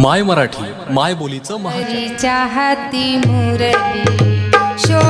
माय मराठी माय बोलीचं महा हरीच्या हाती मुरली शो